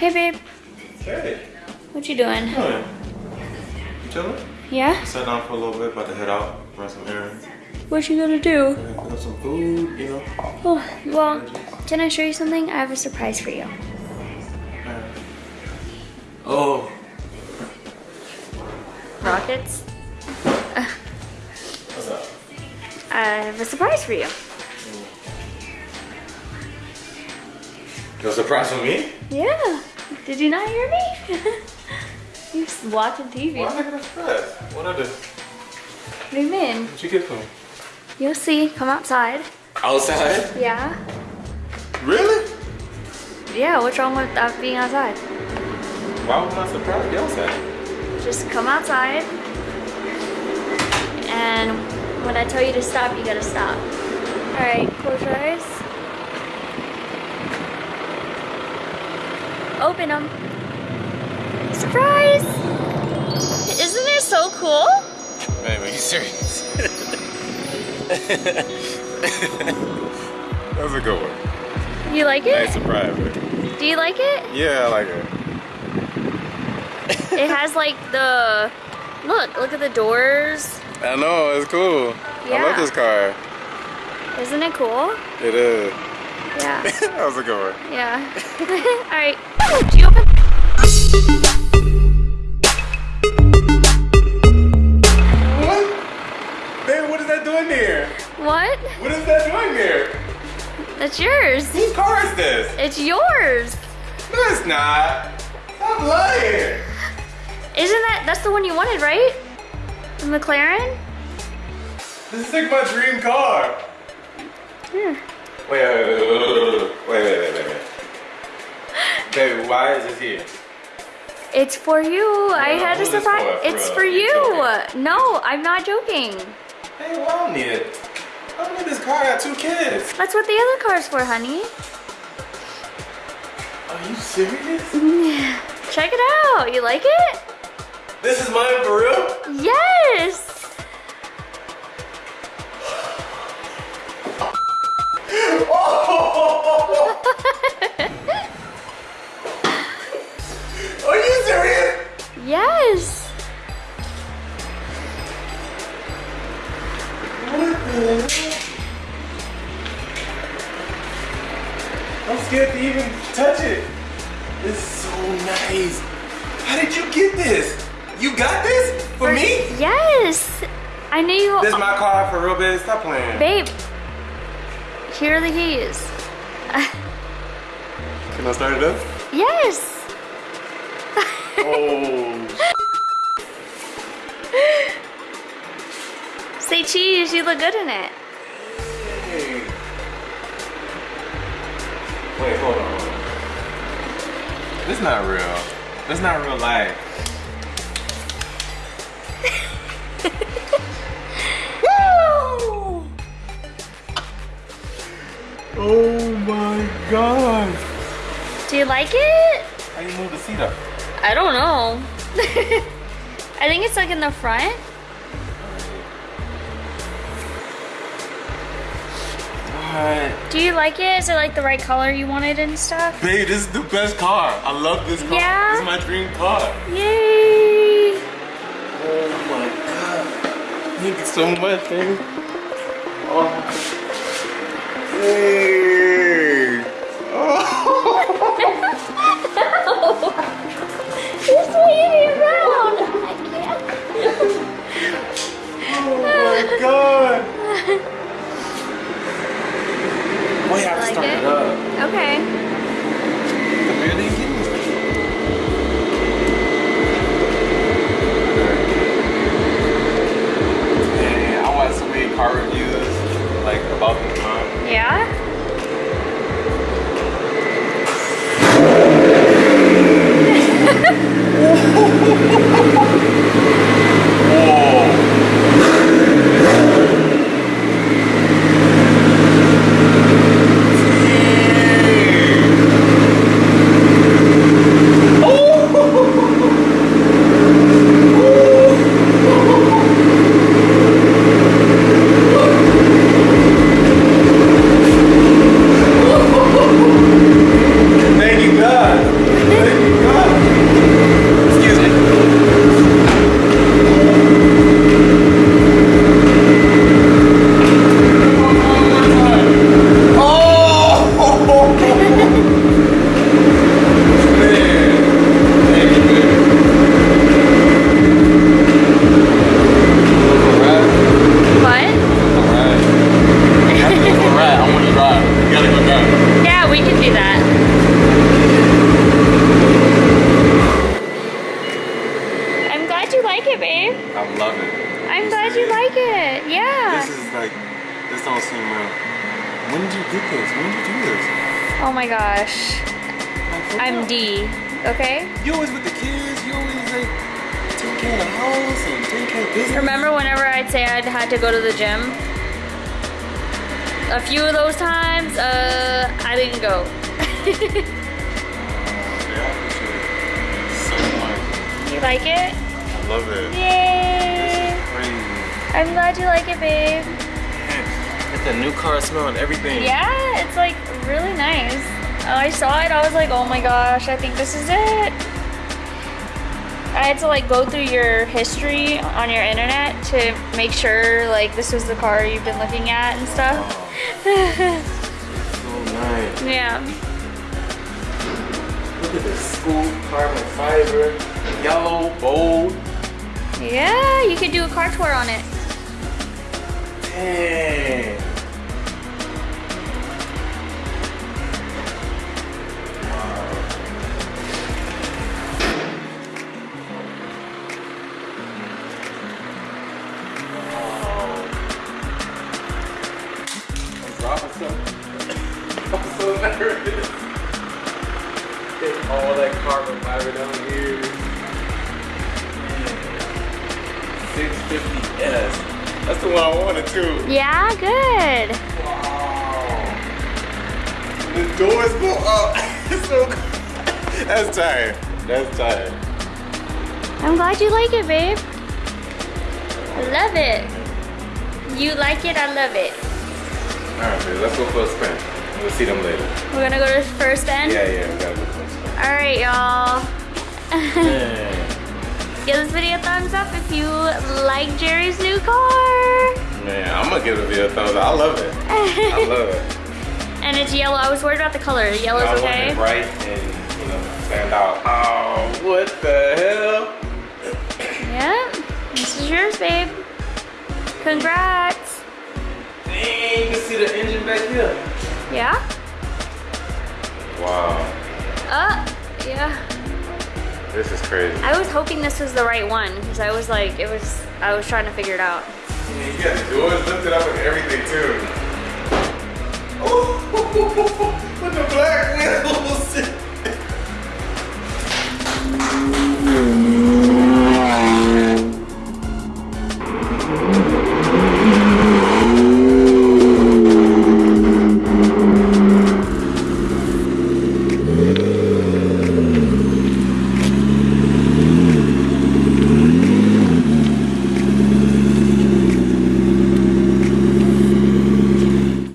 Hey, babe. Hey, What you doing? how you doing? You chilling? Yeah? Sat down for a little bit, about to head out, run some errands. What you gonna do? And pick up some food, you know. Oh, well, can I show you something? I have a surprise for you. Oh, Rockets, what's up? I have a surprise for you. You a surprise for me? Yeah. Did you not hear me? you was watching TV. Why What am I gonna surprise? What I do? do you mean? What you get for me? You'll see. Come outside. Outside? Yeah? Really? Yeah, what's wrong with that being outside? Why would I surprise you outside? Just come outside. And when I tell you to stop, you gotta stop. Alright, close your eyes. Open them. Surprise! Isn't it so cool? Man, are you serious? That's a good one. You like it? Nice surprise. Do you like it? Yeah, I like it. It has like the look, look at the doors. I know, it's cool. I love this car. Isn't it cool? It is. Yeah. that was a good one. Yeah. Alright. Do you open What? Baby, what is that doing there? what? What is that doing there? That's yours. Whose car is this? It's yours. No, it's not. Stop lying. Isn't that that's the one you wanted, right? The McLaren? This is like my dream car. Yeah wait, wait, wait, wait, wait, wait. Baby, why is this here? It's for you. No, I had a surprise. For? For it's real. for you. No, I'm not joking. Hey, well, I don't need it. I don't need this car. I got two kids. That's what the other car's for, honey. Are you serious? Yeah. Check it out. You like it? This is mine for real? Yes. I'm scared to even touch it. It's so nice. How did you get this? You got this for me? Yes. I knew you. This is my car for real, babe. Stop playing. Babe, here are the keys. Can I start it up? yes. Oh. Say cheese, you look good in it. Wait, hold on. This is not real. This is not real life. Woo! Oh my god. Do you like it? How you move the seat up? I don't know. I think it's like in the front. Do you like it? Is it like the right color you wanted and stuff? Babe, this is the best car. I love this car. Yeah? This is my dream car. Yay! Oh my god. Thank you so much, baby. Oh. Hey. When did you get this? When did you do this? Oh my gosh. I'm? D. Okay? You always with the kids. You always like taking care of the house and taking care of business. Remember whenever I'd say I'd had to go to the gym? A few of those times, uh, I didn't go. Yeah, I appreciate it so you like it? I love it. Yay! This is crazy. I'm glad you like it, babe. A new car smell and everything. Yeah, it's like really nice. Oh, I saw it, I was like, oh my gosh, I think this is it. I had to like go through your history on your internet to make sure like this was the car you've been looking at and stuff. So nice. yeah. Look at this school carbon fiber, yellow, bold. Yeah, you could do a car tour on it. Dang. Carbon fiber down here. 650S. That's the one I wanted too. Yeah, good. Wow. The doors go up. so cool. That's tired. That's tired. I'm glad you like it, babe. I love it. You like it, I love it. Alright, babe, let's go for a spin. We'll see them later. We're gonna go to the first end. Yeah, yeah, we gotta go for a spin. All right, y'all. Give this video a thumbs up if you like Jerry's new car. man, I'm gonna give the video a thumbs up. I love it. I love it. and it's yellow. I was worried about the color. Yellow's I want okay. it bright and, you know, stand out. Oh, what the hell? Yeah. This is yours, babe. Congrats. Dang, you can see the engine back here. Yeah? Wow, Uh, yeah. this is crazy. I was hoping this was the right one because I was like, it was, I was trying to figure it out. You got the doors lifted up and everything.